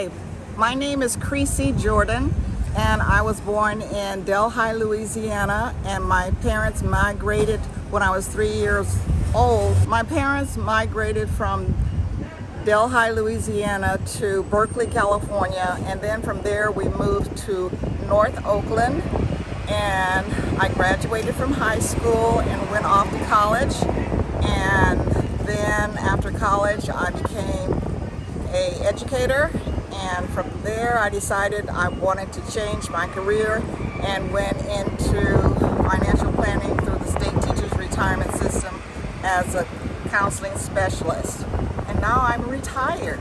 Hi, my name is Creasy Jordan and I was born in Delhi, Louisiana and my parents migrated when I was three years old. My parents migrated from Delhi, Louisiana to Berkeley, California and then from there we moved to North Oakland and I graduated from high school and went off to college and then after college I became a educator and from there I decided I wanted to change my career and went into financial planning through the state teachers retirement system as a counseling specialist. And now I'm retired